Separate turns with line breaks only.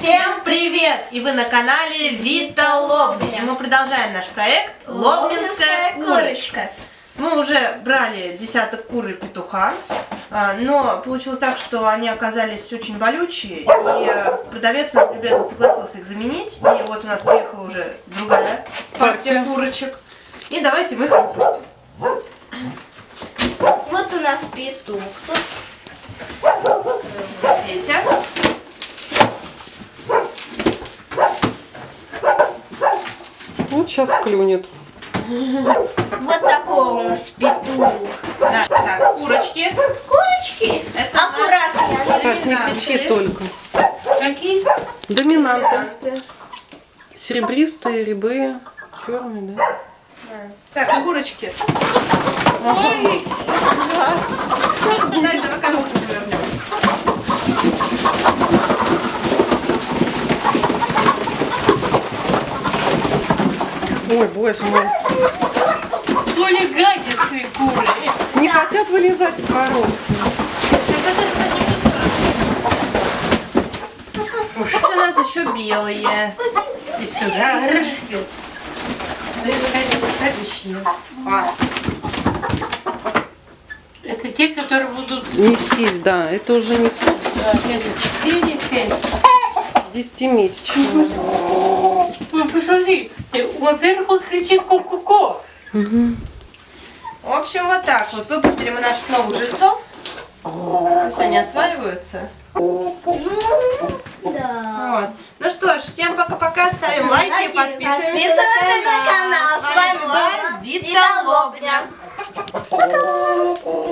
Всем привет! И вы на канале Вита Лобня. И мы продолжаем наш проект Лобнинская курочка. Мы уже брали десяток кур и петуха, а, но получилось так, что они оказались очень болючие, и э, продавец нам любезно согласился их заменить. И вот у нас приехала уже другая партия курочек. И давайте мы их выпустим.
Вот у нас петух тут.
Петя.
Вот сейчас клюнет.
Вот такой у нас петух.
Да, так, курочки.
Курочки.
Это
Аккуратно.
Так, не кричи только.
Какие?
Доминанты. Серебристые, рябые, черные, да?
Так, курочки. Дай, давай коробку
Ой, боже мой.
Более гадистые куры.
Не хотят вылезать из коробки.
У нас еще белые.
И сюда.
А,
Это те, которые будут
Нестись, да. Это уже не
видите?
10-месячные.
Ну, посмотри. Э, Во-первых, он кричит ко-ко-ко.
В общем, вот так вот. Выпустили мы наших новых жильцов. Пусть они осваиваются.
Да.
Вот. Ну что ж, всем пока-пока. Ставим лайки,
Лайки,
подписываемся,
подписываемся на канал.
С вами была Вита Лобня.